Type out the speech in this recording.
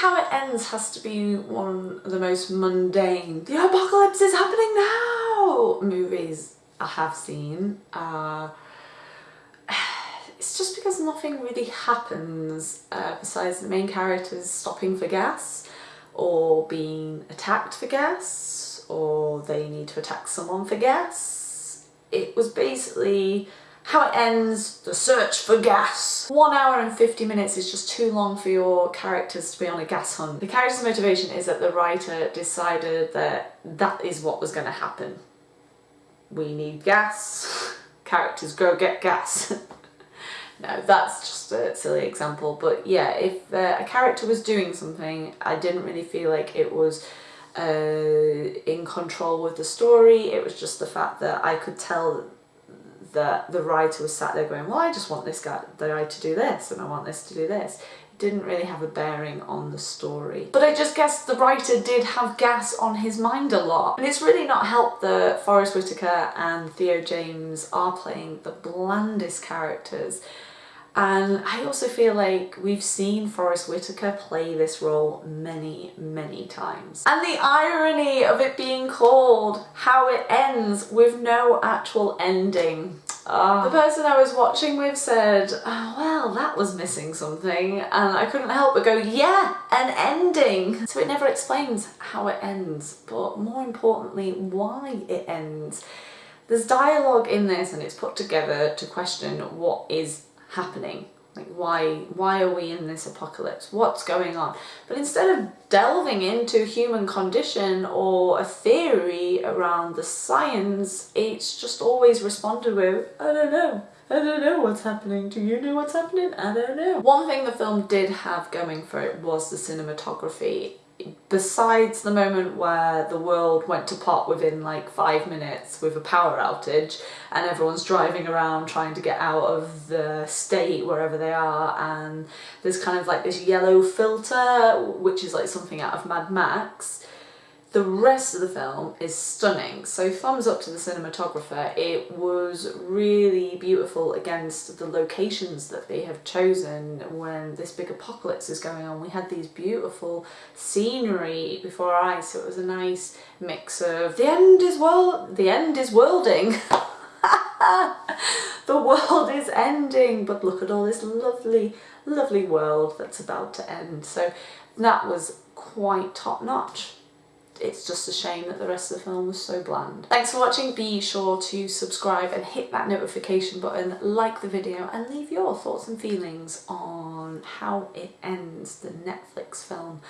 how it ends has to be one of the most mundane, the apocalypse is happening now movies I have seen. Uh, it's just because nothing really happens uh, besides the main characters stopping for gas or being attacked for gas or they need to attack someone for gas. It was basically how it ends, the search for gas. One hour and 50 minutes is just too long for your characters to be on a gas hunt. The character's motivation is that the writer decided that that is what was going to happen. We need gas, characters go get gas. no, that's just a silly example, but yeah, if uh, a character was doing something, I didn't really feel like it was uh, in control with the story, it was just the fact that I could tell that the writer was sat there going, well, I just want this guy, to do this and I want this to do this. It didn't really have a bearing on the story. But I just guess the writer did have gas on his mind a lot. And it's really not helped that Forest Whitaker and Theo James are playing the blandest characters. And I also feel like we've seen Forest Whitaker play this role many, many times. And the irony of it being called How It Ends with no actual ending. Oh. The person I was watching with said, oh, well, that was missing something. And I couldn't help but go, yeah, an ending. So it never explains how it ends, but more importantly, why it ends. There's dialogue in this and it's put together to question what is happening like why why are we in this apocalypse what's going on but instead of delving into human condition or a theory around the science it's just always responded with i don't know I don't know what's happening. Do you know what's happening? I don't know. One thing the film did have going for it was the cinematography besides the moment where the world went to pot within like five minutes with a power outage and everyone's driving around trying to get out of the state wherever they are and there's kind of like this yellow filter which is like something out of Mad Max the rest of the film is stunning, so thumbs up to the cinematographer. It was really beautiful against the locations that they have chosen when this big apocalypse is going on. We had these beautiful scenery before our eyes, so it was a nice mix of the end is world, the end is worlding. the world is ending, but look at all this lovely, lovely world that's about to end. So that was quite top notch it's just a shame that the rest of the film was so bland. Thanks for watching, be sure to subscribe and hit that notification button, like the video and leave your thoughts and feelings on how it ends, the Netflix film,